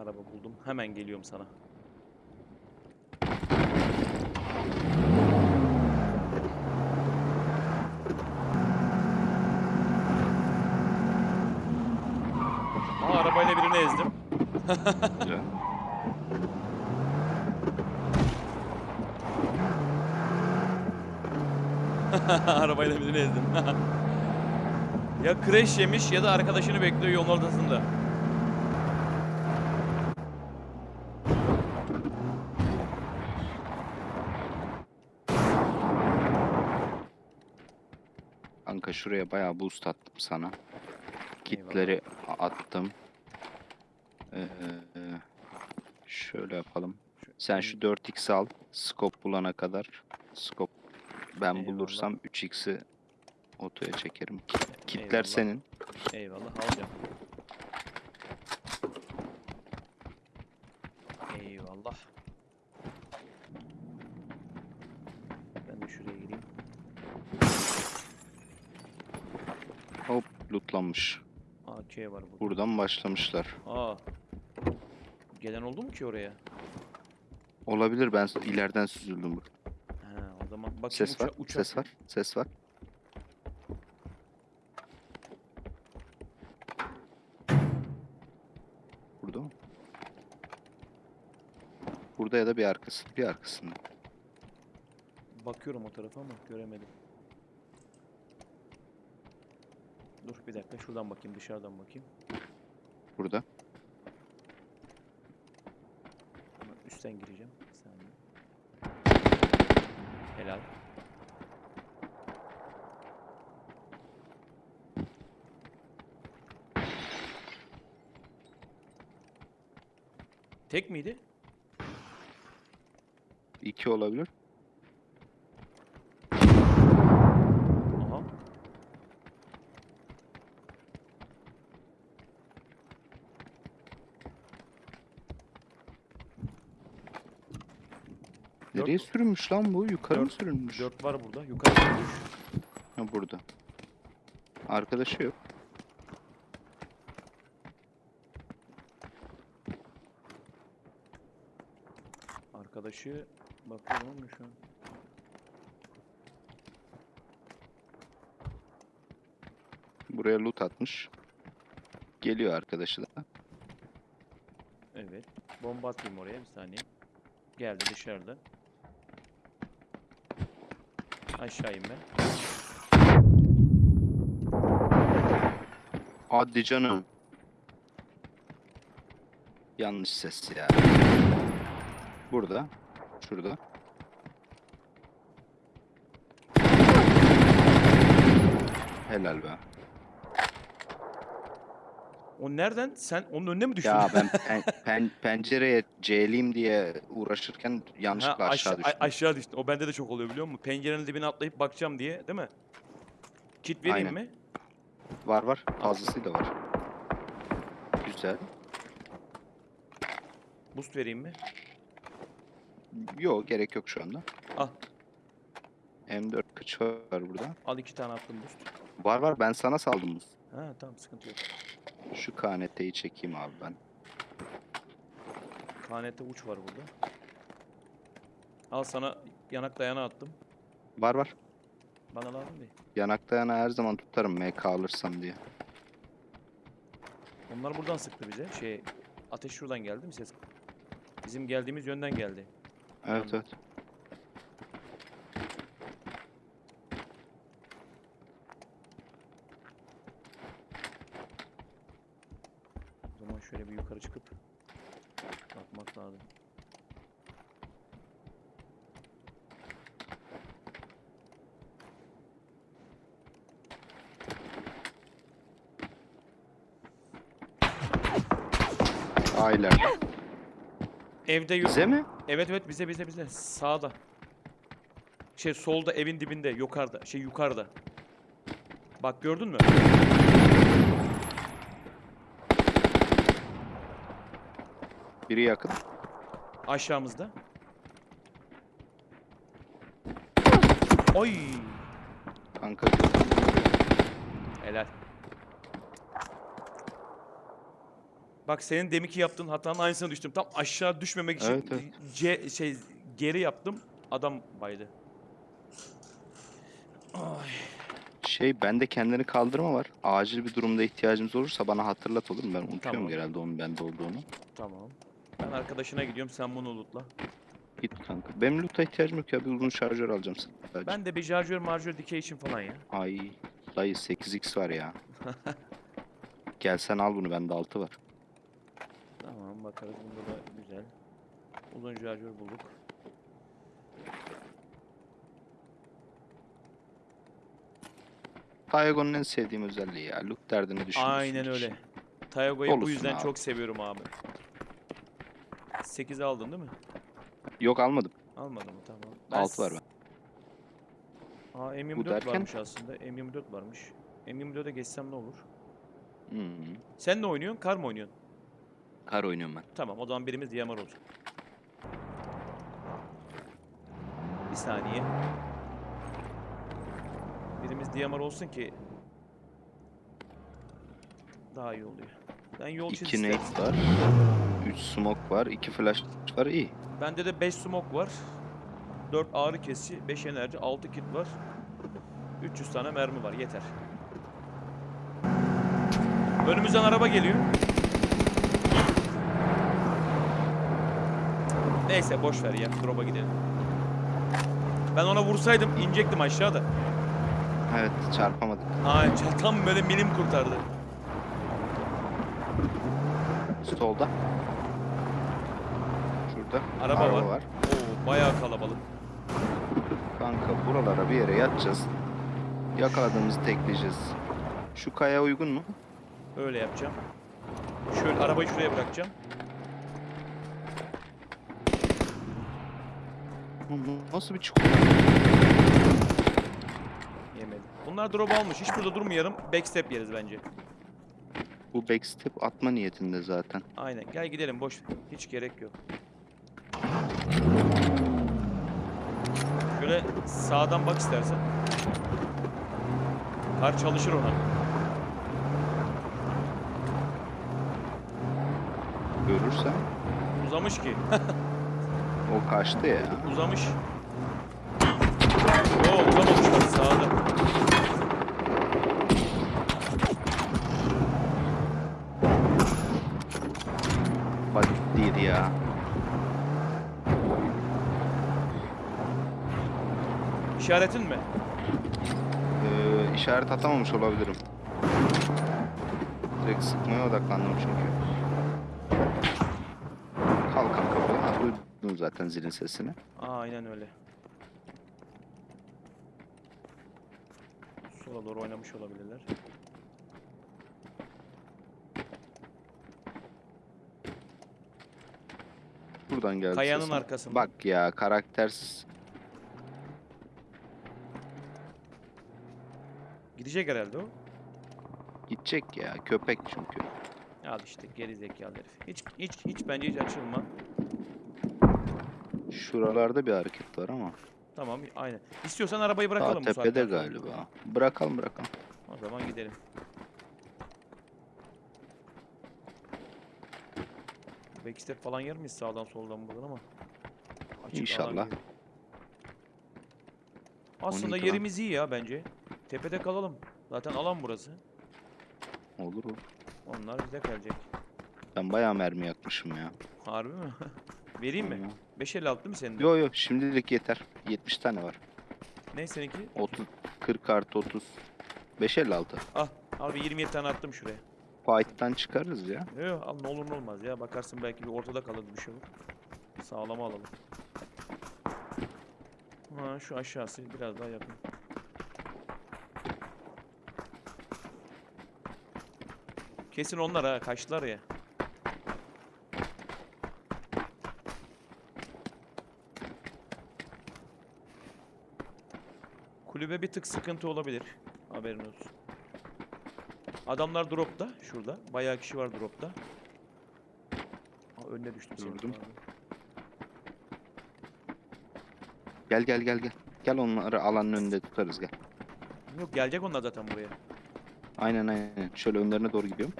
Araba buldum. Hemen geliyorum sana. Aa, arabayla birini ezdim. Arabayla birini ezdim. ya crash yemiş ya da arkadaşını bekliyor yolun ortasında. Kanka şuraya bayağı boost attım sana. Kitleri a- attım. Ee, şöyle yapalım. Sen şu 4x al. Scope bulana kadar. Scope ben Eyvallah. bulursam 3x'i otoya çekerim. Kit- Kitler Eyvallah. senin. Eyvallah alacağım. Eyvallah. Ben de şuraya gireyim. Lootlanmış. AK var burada. Buradan başlamışlar. Aa. Gelen oldu mu ki oraya? Olabilir ben ileriden süzüldüm. bu. Ha, o zaman bakayım Ses uça- var. uçak. Ses var. Ses var. Burada mı? Burada ya da bir arkası. Bir arkasında. Bakıyorum o tarafa ama göremedim. Dur bir dakika şuradan bakayım dışarıdan bakayım. Burada. Ama üstten gireceğim. Bir saniye. Helal. Tek miydi? İki olabilir. Aha. Nereye sürünmüş lan bu? Yukarı mı sürünmüş? Dört var burada. Yukarı çıkmış. Ha burada. Arkadaşı yok. Arkadaşı bakıyorum ama şu an. Buraya loot atmış. Geliyor arkadaşı da. Evet. Bomba atayım oraya bir saniye. Geldi dışarıda. Aşağı inme. Hadi canım. Yanlış ses ya. Burada. Şurada. Helal be. O nereden? Sen onun önüne mi düştün? Ya ben pen- pen- pencereye C'liyim diye uğraşırken Ha, yanlışlıkla aşağı aşa- düştüm. aşağı düştün. O bende de çok oluyor biliyor musun? Pencerenin dibine atlayıp bakacağım diye, değil mi? Kit vereyim Aynen. mi? Var var. Fazlasıyla var. Güzel. Boost vereyim mi? Yok gerek yok şu anda. Al. M4 kıç var burada. Al iki tane attım boost. Var var ben sana saldım. Ha tamam sıkıntı yok. Şu KNT'yi çekeyim abi ben. KNT uç var burada. Al sana yanak dayana attım. Var var. Bana lazım değil. Yanakta yana her zaman tutarım MK alırsam diye. Onlar buradan sıktı bize. Şey ateş şuradan geldi mi ses? Bizim geldiğimiz yönden geldi. Evet Anladım. evet. O zaman şöyle bir yukarı çıkıp bakmak lazım. Aileler. Evde yok. Bize mi? Evet evet bize bize bize. Sağda. Şey solda evin dibinde yukarıda. Şey yukarıda. Bak gördün mü? Biri yakın. Aşağımızda. Oy! Kanka Helal. Bak senin deminki yaptığın hatanın aynısına düştüm. Tam aşağı düşmemek için Evet, evet. C şey geri yaptım. Adam baydı. Ay. Şey bende kendini kaldırma var. Acil bir durumda ihtiyacımız olursa bana hatırlat olur mu? Ben unutuyorum Tamam. genelde onun bende olduğunu. Tamam. Ben arkadaşına gidiyorum sen bunu lootla. Git kanka. Benim loot'a ihtiyacım yok ya. Bir uzun şarjör alacağım sadece. Ben de bir şarjör marjör dikey için falan ya. Ay dayı 8x var ya. Gel sen al bunu bende 6 var. Tamam bakarız bunda da güzel. Uzun şarjör bulduk. Tayagon'un en sevdiğim özelliği ya. Loot derdini düşünmüyorsun. Aynen hiç. öyle. Tayago'yu bu yüzden abi. çok seviyorum abi. 8 aldın değil mi? Yok almadım. Almadın mı? Tamam. 6 var ben. Aa M24 derken? varmış aslında. M24 varmış. M24'e geçsem ne olur? -hı. Sen ne oynuyorsun? Kar mı oynuyorsun? Kar oynuyorum ben. Tamam o zaman birimiz DMR olsun. Bir saniye. Birimiz DMR olsun ki daha iyi oluyor. Ben yol çiz 2 isterim. nade var. 3 smoke var. 2 flash var. iyi. Bende de 5 smoke var. 4 ağrı kesici, 5 enerji, 6 kit var. 300 tane mermi var yeter. Önümüzden araba geliyor. Neyse boş ver ya. Drop'a gidelim. Ben ona vursaydım inecektim aşağıda. Evet çarpamadık. Ay tam böyle milim kurtardı. Solda. Şurada. Araba var. var. Oo bayağı kalabalık. Kanka buralara bir yere yatacağız. Yakaladığımızı tekleyeceğiz. Şu kaya uygun mu? Öyle yapacağım. Şöyle arabayı şuraya bırakacağım. Bu Nasıl bir çukur? Yemedi. Bunlar drop almış. Hiç burada durmayalım. Backstep yeriz bence. Bu backstep atma niyetinde zaten. Aynen. Gel gidelim boş. Hiç gerek yok. Şöyle sağdan bak istersen. Kar çalışır ona. Görürsen Uzamış ki. o kaçtı ya. Uzamış. Oo uzamamış bak sağda. Bak değil ya. İşaretin mi? Ee, işaret atamamış olabilirim. Direkt sıkmaya odaklandım çünkü. Kalk kanka böyle. Ha, duydun zaten zilin sesini. Aynen öyle. Sola doğru oynamış olabilirler. Buradan geldi Kayanın sesin. arkasında. Bak ya karaktersiz. Gidecek herhalde o. Gidecek ya. Köpek çünkü. Al işte geri zekalı herif. Hiç hiç hiç bence hiç açılma. Şuralarda bir hareket var ama. Tamam aynen. İstiyorsan arabayı Daha bırakalım bu tepede saatten galiba. Bırakalım bırakalım. O zaman gidelim. Backstep falan yer miyiz sağdan soldan buradan ama. Açık İnşallah. Aslında 12 lan. yerimiz iyi ya bence. Tepede kalalım. Zaten alan burası. Olur olur. Onlar bize gelecek. Ben bayağı mermi yakmışım ya. Harbi mi? Vereyim mi? Hı. 556 değil mi senin de? Yo yo şimdilik yeter. 70 tane var. Ne seninki? 30 40 artı 30. 556. Al. Al bir 27 tane attım şuraya. Fight'tan çıkarız ya. Yok yok al ne olur ne olmaz ya. Bakarsın belki bir ortada kalır bir şey olur. Sağlama alalım. Ha şu aşağısı biraz daha yakın. Kesin onlar ha kaçtılar ya. Kulübe bir tık sıkıntı olabilir. Haberin olsun. Adamlar dropta şurada. Bayağı kişi var dropta. Aa, önüne düştüm. Gördüm. Gel gel gel gel. Gel onları alanın önünde tutarız gel. Yok gelecek onlar zaten buraya. Aynen aynen. Şöyle önlerine doğru gidiyorum.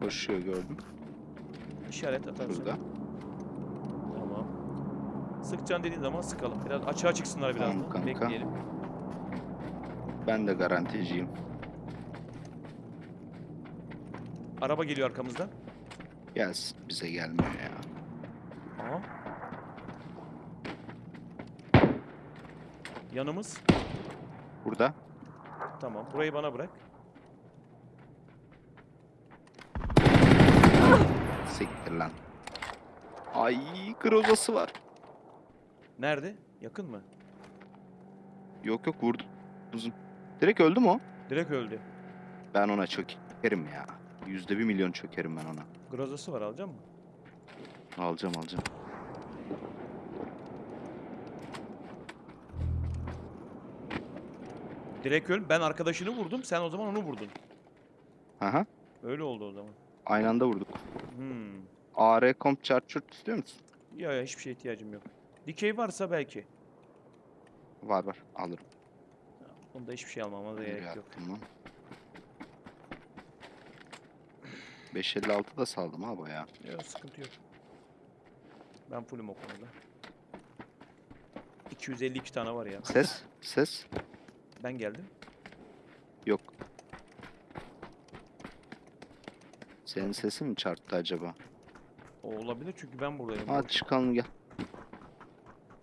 Koşuyor gördüm. İşaret atarsın. Şurada. Sıkacaksın dediğin zaman sıkalım. Biraz açığa çıksınlar biraz Tamam kanka. Bekleyelim. Ben de garanticiyim. Araba geliyor arkamızdan. Gelsin. Bize gelmiyor ya. Aha. Yanımız. Burada. Tamam. Burayı bana bırak. Siktir lan. Ay grozası var. Nerede? Yakın mı? Yok yok vurdu. Uzun. Direkt öldü mü o? Direkt öldü. Ben ona çökerim ya. Yüzde bir milyon çökerim ben ona. Grozası var alacak mı? Alacağım alacağım. Direkt öl. Ben arkadaşını vurdum. Sen o zaman onu vurdun. Aha. Öyle oldu o zaman. Aynı anda vurduk. Hmm. AR comp charger istiyor musun? Ya ya hiçbir şeye ihtiyacım yok. Dikey varsa belki. Var var alırım. Onda hiçbir şey almama da gerek yok. lan? 556 da saldım ha bayağı. Yok sıkıntı yok. Ben fullüm o konuda. 252 tane var ya. Ses, ses. Ben geldim. Yok. Senin sesin mi çarptı acaba? O olabilir çünkü ben buradayım. Hadi çıkalım gel.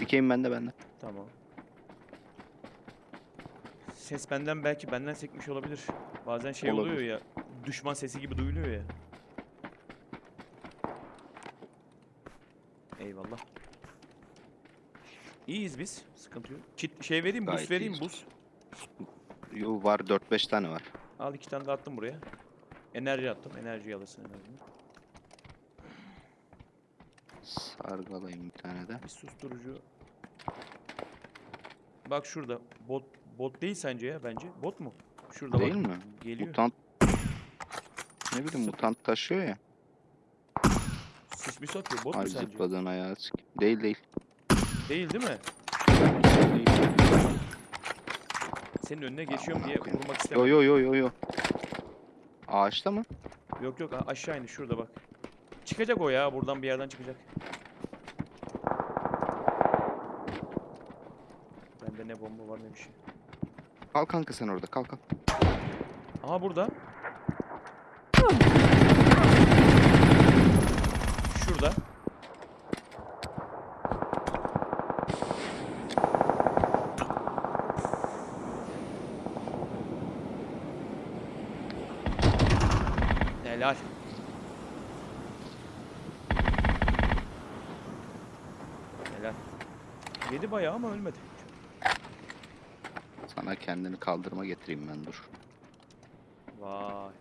Dikeyim bende bende. Tamam. Ses benden belki benden sekmiş olabilir. Bazen şey oluyor Olabilir. ya. Düşman sesi gibi duyuluyor ya. Eyvallah. İyiyiz biz. Sıkıntı yok. Kit şey vereyim, buz vereyim, iyiyiz. buz. Yo var 4-5 tane var. Al iki tane de attım buraya. Enerji attım. Enerji alırsın enerjini. Sargalayayım bir tane de. Bir susturucu. Bak şurada. Bot bot değil sence ya bence. Bot mu? Şurada Değil bak. mi? Geliyor. Mutant. Ne bileyim Sık- mutant taşıyor ya. Sis mis atıyor. Bot Ay mu sence? zıpladığın ayağı sik- Değil değil. Değil değil mi? Senin önüne geçiyorum Amına diye koyayım. vurmak Yo istemedim. yo yo yo yo. Ağaçta mı? Yok yok aşağı indi şurada bak. Çıkacak o ya buradan bir yerden çıkacak. Bende ne bomba var ne bir şey. Kal kanka sen orada kal kal. Aha burada. Şurada. Helal. Helal. Yedi bayağı ama ölmedi. Sana kendini kaldırma getireyim ben dur. Vay.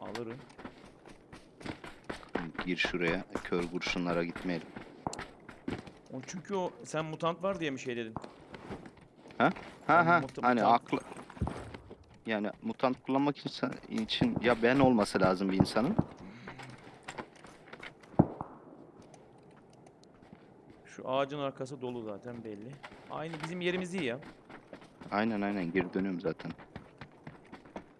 Alırım. Gir şuraya. Kör kurşunlara gitmeyelim. O çünkü o sen mutant var diye mi şey dedin? Ha ha muta- hani mutant- aklı yani mutant kullanmak için, için ya ben olması lazım bir insanın. Şu ağacın arkası dolu zaten belli. Aynı bizim yerimiz iyi ya. Aynen aynen geri dönüyorum zaten.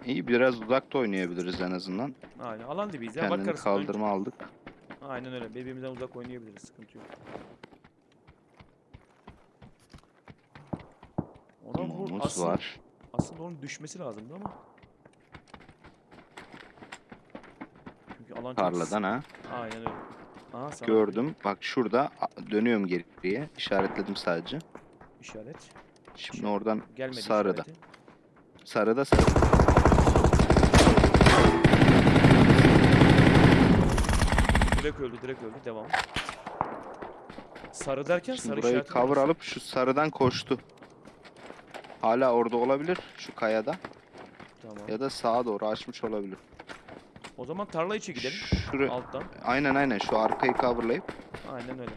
İyi biraz uzakta oynayabiliriz en azından. Aynen alan dibiyiz ya. Kendini Bakarız. Önce- kaldırma aldık. Aynen öyle. Birbirimizden uzak oynayabiliriz. Sıkıntı yok. Ona vur. Aslında, var. aslında onun düşmesi lazımdı ama. Çünkü alan Tarladan ha. Aynen öyle. Aha Gördüm. Bak şurada dönüyorum geriye. İşaretledim sadece. işaret. Şimdi oradan Gelmedi sarıda. işareti. sarıda sarı. Direkt öldü, direkt öldü. Devam. Sarı derken Şimdi sarı burayı cover alıp şu sarıdan koştu. Hala orada olabilir şu kayada Tamam. ya da sağa doğru açmış olabilir. O zaman tarla içi gidelim. Şuraya, Alttan. aynen aynen şu arkayı coverlayıp Aynen öyle.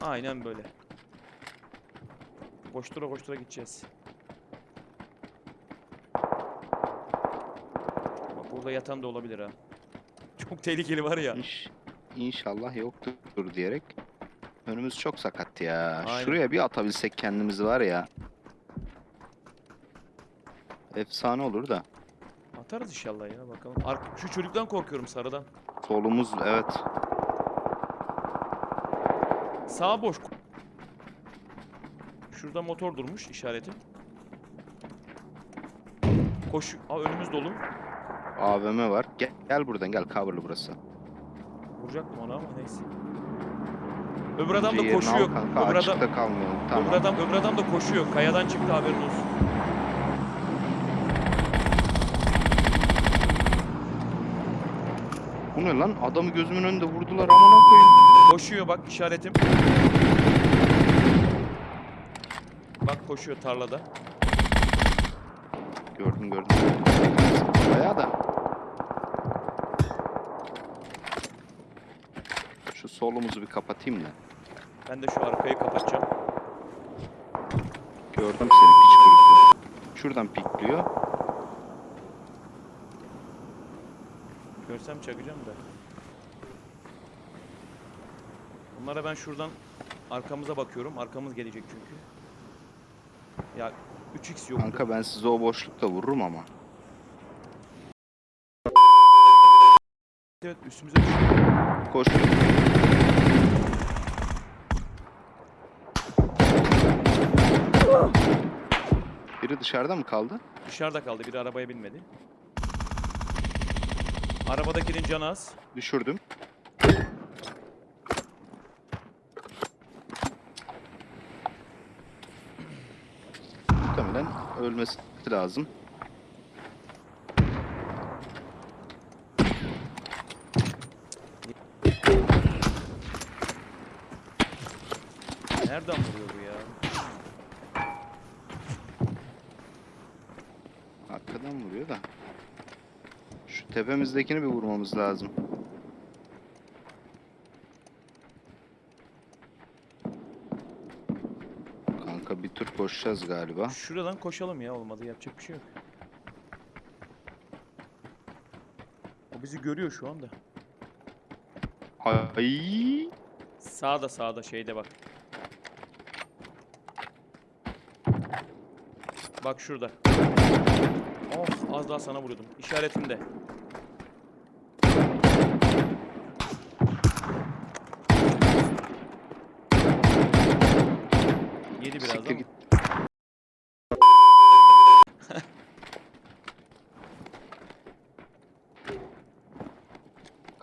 Aynen böyle. Koştura koştura gideceğiz. Bak burada yatan da olabilir ha. Çok tehlikeli var ya. İnş, inşallah yoktur diyerek. Önümüz çok sakat ya. Aynen. Şuraya bir atabilsek kendimizi var ya. Efsane olur da. Atarız inşallah ya bakalım. Ark şu çocuktan korkuyorum sarıdan. Solumuz evet. Sağ boş. Şurada motor durmuş işareti. Koş. Aa önümüz dolu. AVM var. Gel, gel buradan gel coverlı burası. Vuracaktım ona ama neyse. Öbür adam da Yerini al koşuyor. Kanka, Öbür adam, açıkta kalmayalım. Tamam. öbür adam öbür adam da koşuyor. Kayadan çıktı haberin olsun. Bu ne lan? Adamı gözümün önünde vurdular amına koyayım. Koşuyor bak işaretim. Bak koşuyor tarlada. Gördüm gördüm. Bayağı da. Şu solumuzu bir kapatayım da. Ben de şu arkayı kapatacağım. Gördüm seni piç kurusu. Şuradan pikliyor. Görsem çakacağım da. Bunlara ben şuradan arkamıza bakıyorum. Arkamız gelecek çünkü. Ya 3x yok. Kanka ben size o boşlukta vururum ama. Evet üstümüze. Koş. Biri dışarıda mı kaldı? Dışarıda kaldı. Biri arabaya binmedi. Arabadakinin canı az. Düşürdüm. Ölmesi lazım. Nereden vuruyor bu ya? Arkadan vuruyor da. Şu tepemizdekini bir vurmamız lazım. Kanka bir tur koşacağız galiba. Şuradan koşalım ya olmadı. Yapacak bir şey yok. O bizi görüyor şu anda. Ay. Sağda sağda şeyde bak. Bak şurada. Of az daha sana vuruyordum. İşaretimde. Yedi biraz Siktir ama. git.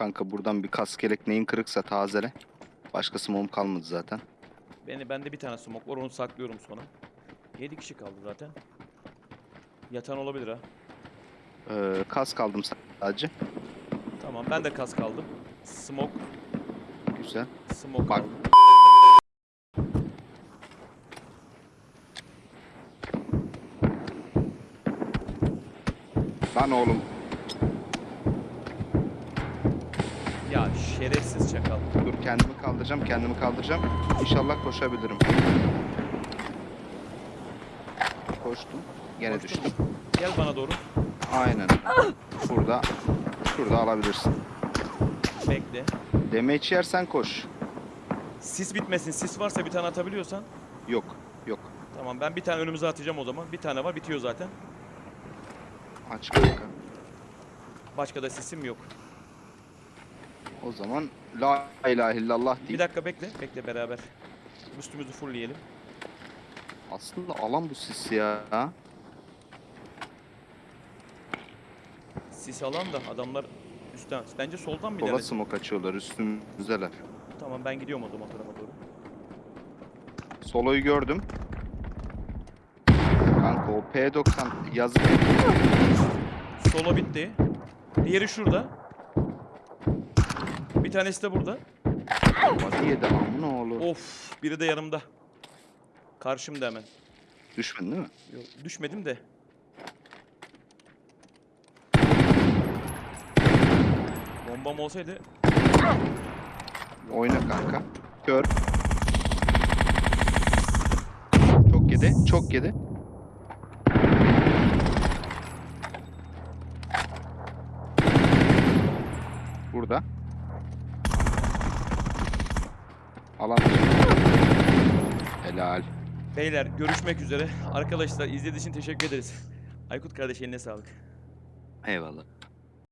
Kanka buradan bir kaskelek neyin kırıksa tazele. Başkası mum kalmadı zaten. Beni bende bir tane smoke var onu saklıyorum sonra. 7 kişi kaldı zaten. Yatan olabilir ha. Ee, kas kaldım sadece. Tamam ben de kas kaldım. Smoke, Güzel. smoke Bak. aldım. Lan oğlum. Ya şerefsiz çakal. Dur kendimi kaldıracağım, kendimi kaldıracağım. İnşallah koşabilirim. Koştum. Gene Koştun düştüm. Gel bana doğru. Aynen. Burada. Şurada alabilirsin. Bekle. Damage yersen koş. Sis bitmesin. Sis varsa bir tane atabiliyorsan. Yok. Yok. Tamam ben bir tane önümüze atacağım o zaman. Bir tane var bitiyor zaten. Aç kanka. Başka da sisim yok. O zaman la ilahe illallah Bir deyip. dakika bekle. Bekle beraber. Üstümüzü fullleyelim. Aslında alan bu sis ya. Sis alan da adamlar üstten. Bence soldan mı Sola ilerlesin? smoke açıyorlar üstümüzdeler. Tamam ben gidiyorum o zaman tarafa doğru. Solo'yu gördüm. Kanka o P90 yazık. Solo bitti. Diğeri şurada. Tanesi de burada. Body yedi amına oğlu. Of, biri de yanımda. Karşımda hemen. Düşmedin değil mi? Yok, düşmedim de. Bombam olsaydı Oyna kanka. Kör. Çok yedi. Çok yedi. Burada. Alan dışı. Helal. Beyler görüşmek üzere. Arkadaşlar izlediğiniz için teşekkür ederiz. Aykut kardeş eline sağlık. Eyvallah.